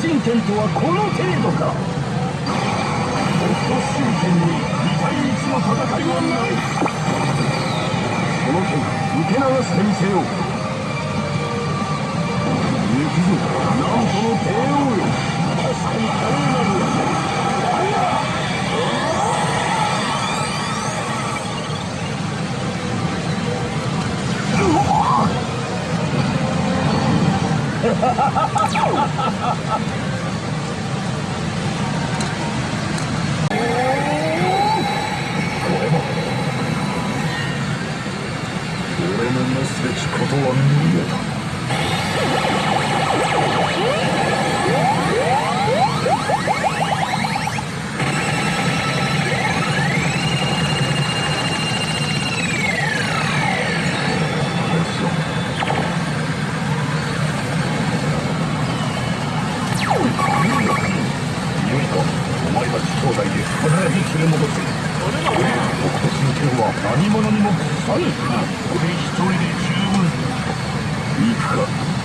神拳とはこの程度か北斗神拳に2対1の戦いはないこの剣受け流してみせよう行くぞなんとの帝王よ確かに華麗なるははははす 何者にも屈さぬ。俺一人で十分。行くか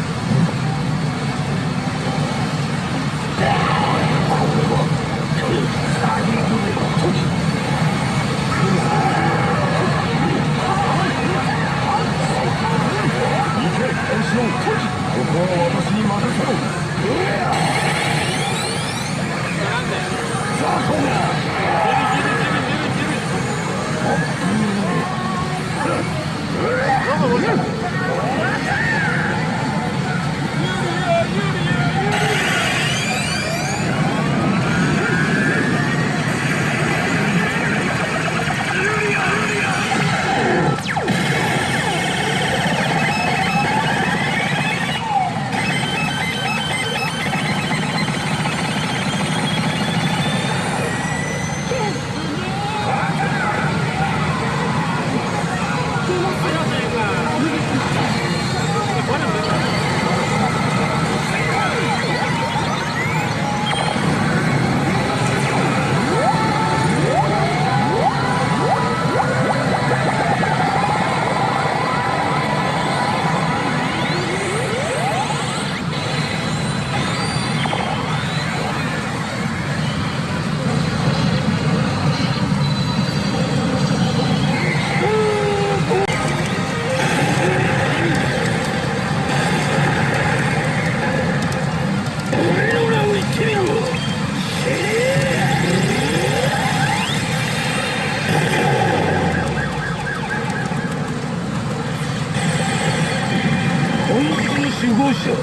者は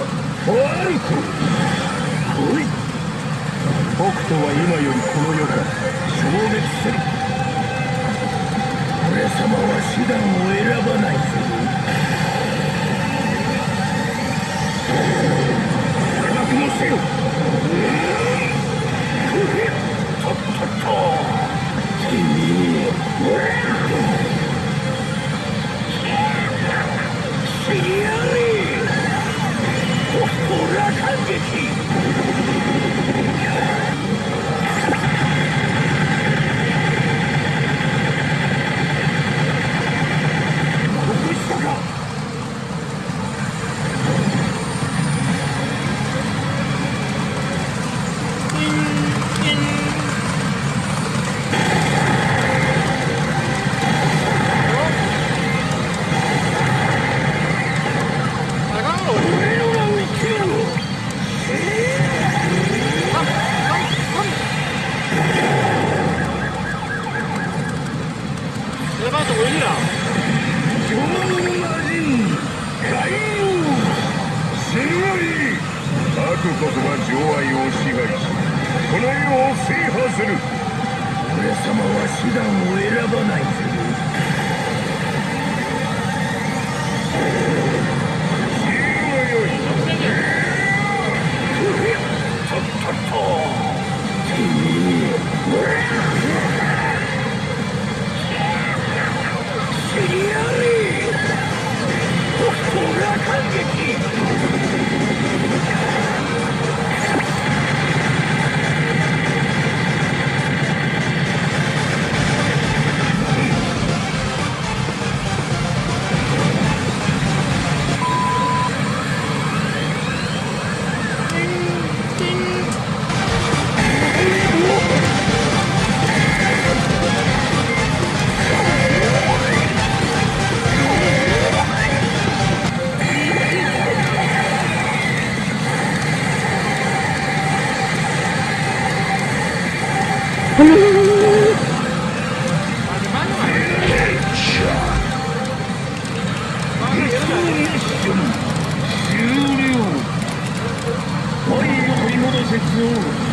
ファルコおい。北斗は今よりこの世から消滅せる。俺様は手段を選ばないぞせよ you.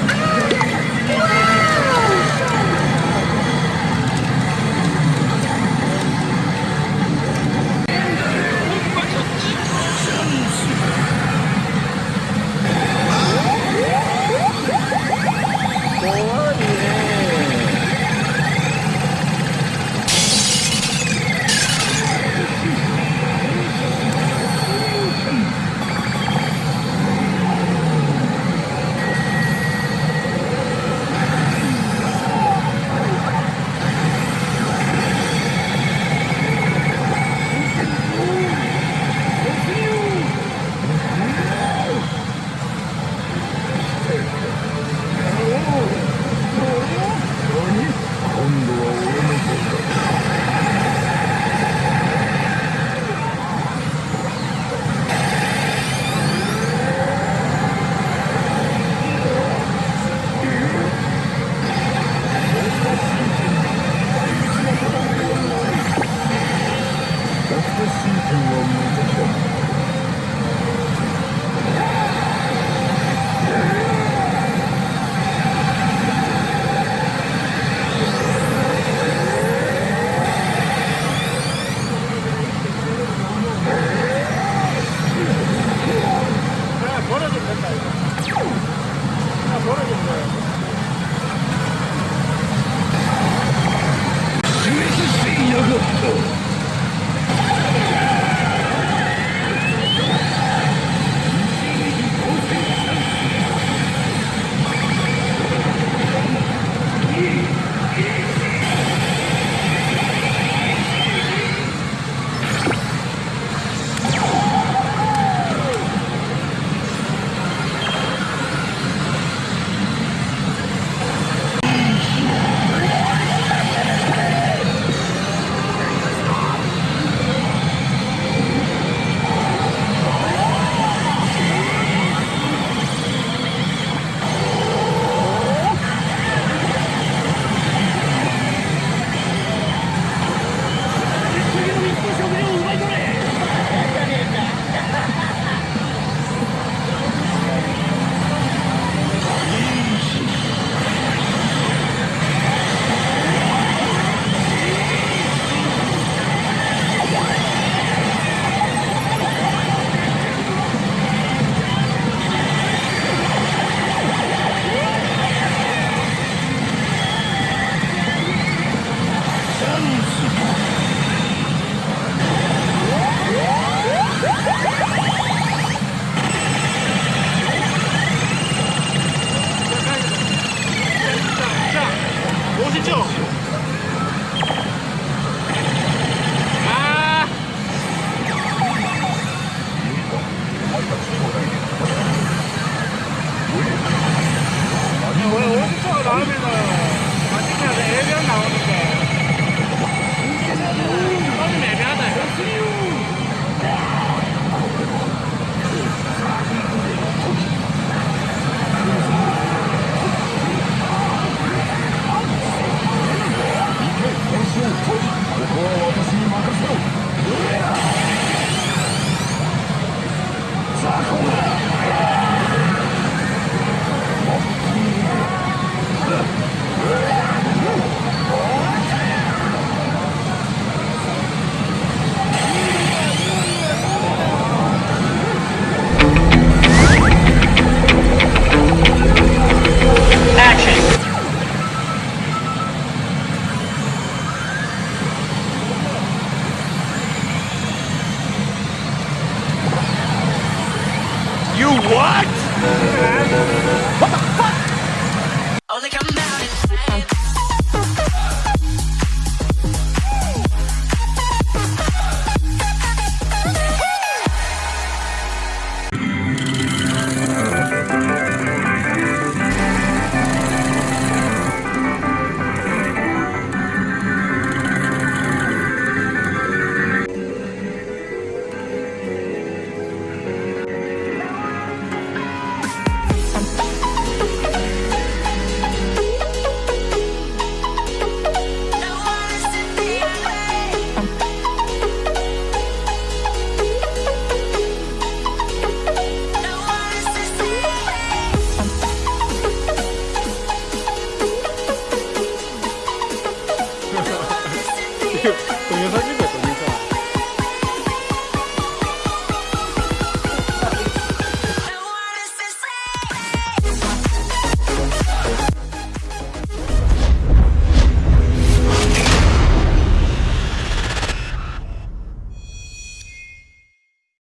優しい子。